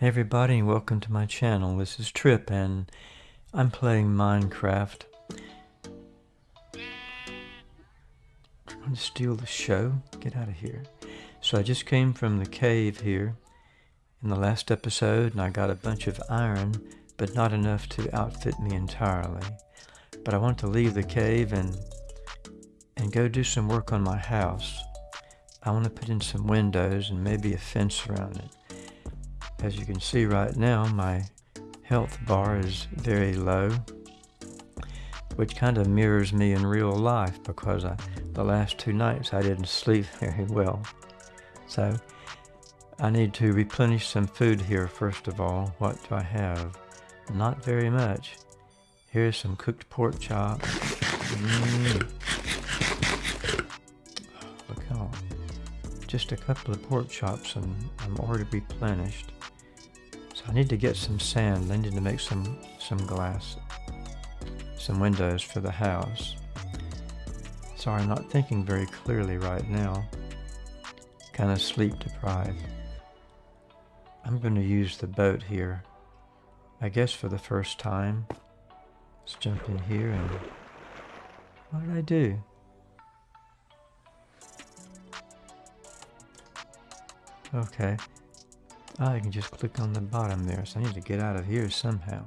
Hey everybody, welcome to my channel. This is Trip and I'm playing Minecraft. Trying to steal the show? Get out of here. So I just came from the cave here in the last episode and I got a bunch of iron, but not enough to outfit me entirely. But I want to leave the cave and and go do some work on my house. I want to put in some windows and maybe a fence around it. As you can see right now, my health bar is very low, which kind of mirrors me in real life because I, the last two nights I didn't sleep very well. So I need to replenish some food here first of all. What do I have? Not very much. Here's some cooked pork chop. Mm. Look how just a couple of pork chops and I'm already replenished. So I need to get some sand. I need to make some, some glass, some windows for the house. Sorry, I'm not thinking very clearly right now. Kind of sleep deprived. I'm going to use the boat here. I guess for the first time. Let's jump in here and... What did I do? Okay. Oh, I can just click on the bottom there, so I need to get out of here somehow.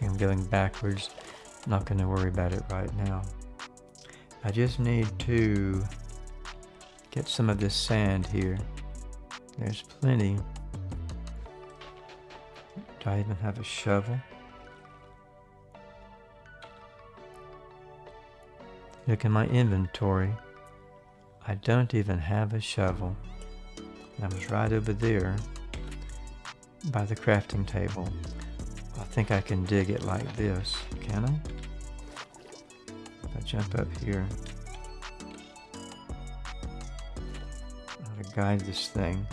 I'm going backwards. Not going to worry about it right now. I just need to get some of this sand here. There's plenty. Do I even have a shovel? Look in my inventory. I don't even have a shovel. I was right over there by the crafting table. I think I can dig it like this. Can I? If I jump up here. How to guide this thing.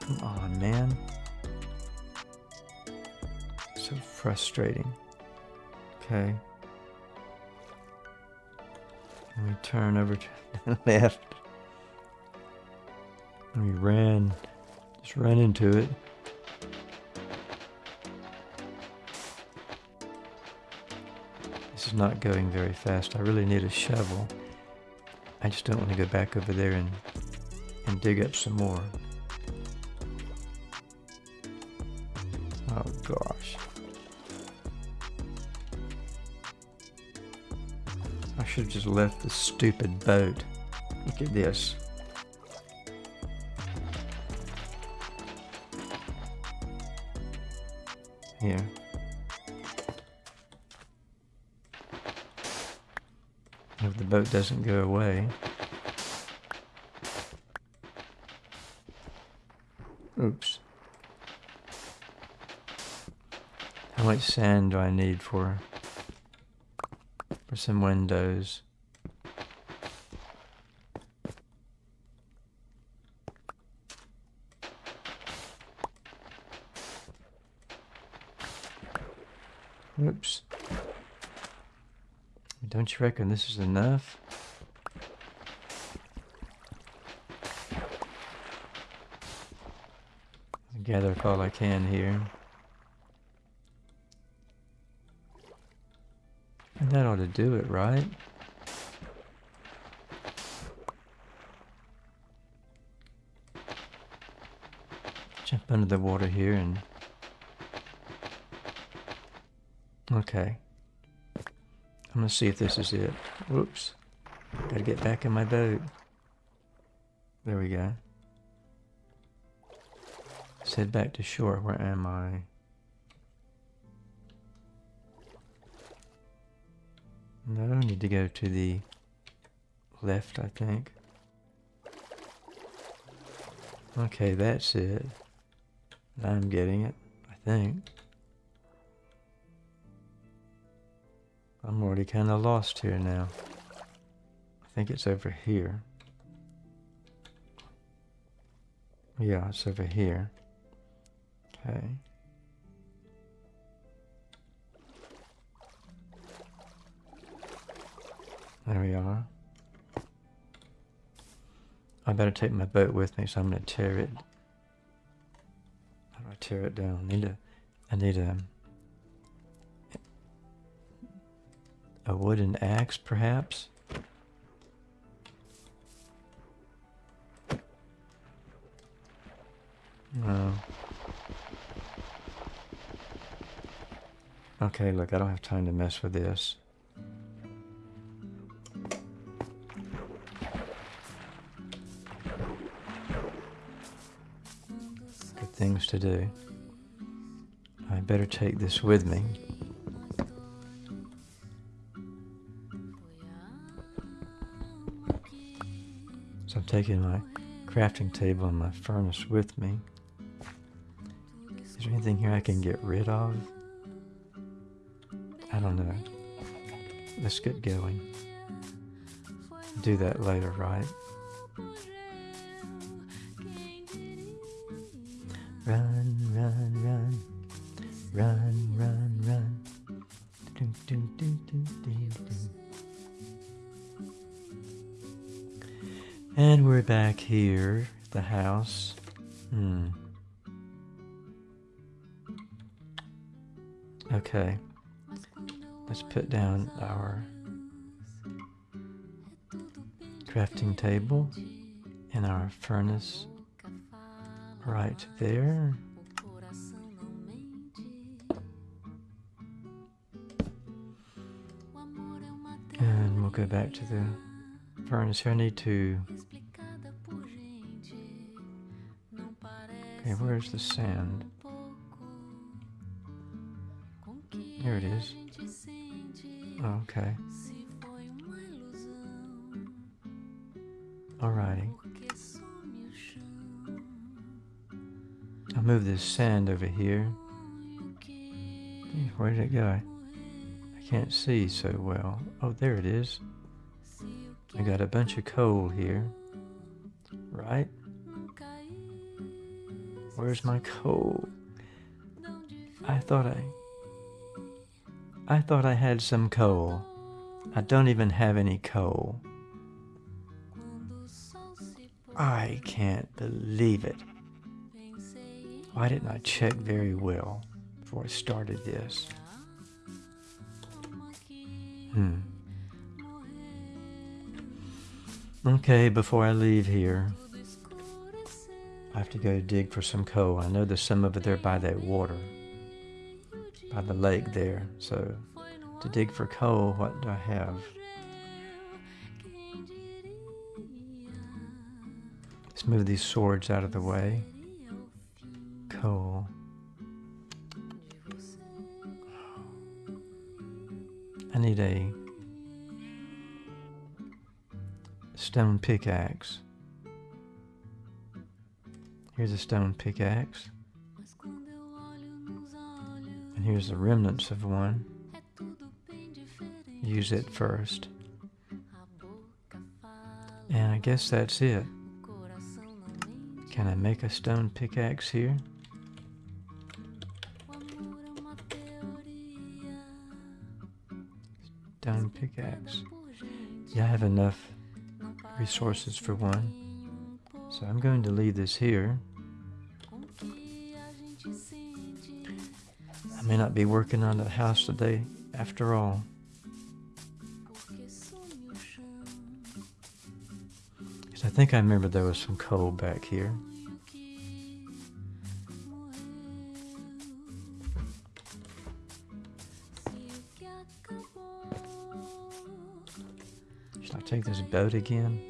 Come on, man. So frustrating. Okay. And we turn over to the left. And we ran, just ran into it. This is not going very fast. I really need a shovel. I just don't want to go back over there and, and dig up some more. Oh gosh. Should have just left the stupid boat. Look at this. Here. If the boat doesn't go away. Oops. How much sand do I need for some windows. Oops. Don't you reckon this is enough? gather up all I can here. That ought to do it, right? Jump under the water here and... Okay. I'm gonna see if this is it. Whoops. Gotta get back in my boat. There we go. Let's head back to shore. Where am I? No, I need to go to the left, I think. Okay, that's it. I'm getting it, I think. I'm already kind of lost here now. I think it's over here. Yeah, it's over here. Okay. There we are. I better take my boat with me, so I'm going to tear it. How do I tear it down? I need a, I need a, a wooden axe, perhaps. No. Okay, look, I don't have time to mess with this. Things to do. I better take this with me. So I'm taking my crafting table and my furnace with me. Is there anything here I can get rid of? I don't know. Let's get going. Do that later, right? Run, run, run. Run, run, run. Dun, dun, dun, dun, dun, dun. And we're back here, the house. Hmm. Okay. Let's put down our crafting table and our furnace right there. And we'll go back to the furnace here. I need to... Okay, where's the sand? Here it is. Okay. Alrighty. Move this sand over here. Where did it go? I can't see so well. Oh, there it is. I got a bunch of coal here. Right? Where's my coal? I thought I... I thought I had some coal. I don't even have any coal. I can't believe it. Why didn't I check very well before I started this? Hmm. Okay, before I leave here, I have to go dig for some coal. I know there's some over there by that water, by the lake there. So, to dig for coal, what do I have? Let's move these swords out of the way. Coal. I need a stone pickaxe. Here's a stone pickaxe. And here's the remnants of one. Use it first. And I guess that's it. Can I make a stone pickaxe here? Stone pickaxe. Yeah, I have enough resources for one. So I'm going to leave this here. I may not be working on the house today after all. Because I think I remember there was some coal back here. Take this boat again?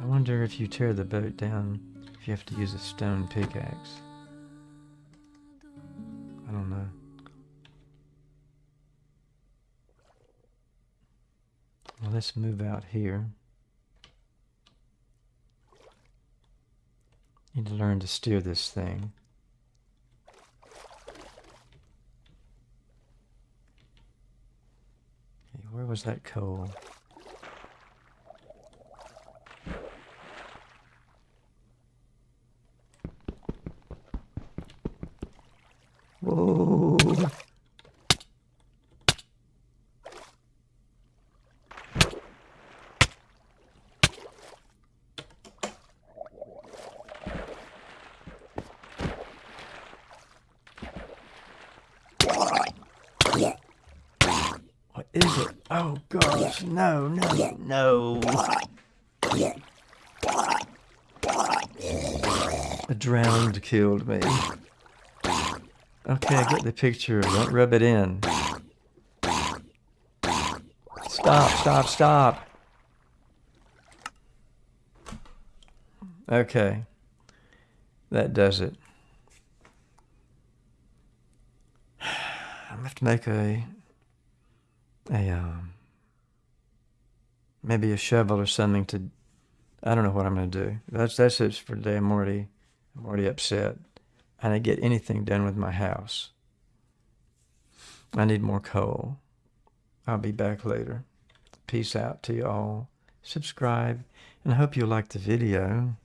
I wonder if you tear the boat down, if you have to use a stone pickaxe. I don't know. Well, let's move out here. Need to learn to steer this thing. Okay, where was that coal? Is it? Oh gosh, no, no, no. A drowned killed me. Okay, I get the picture. Don't rub it in. Stop, stop, stop. Okay. That does it. I'm have to make a a um maybe a shovel or something to I don't know what I'm gonna do. That's that's it for today. I'm already I'm already upset. I didn't get anything done with my house. I need more coal. I'll be back later. Peace out to you all. Subscribe, and I hope you like the video.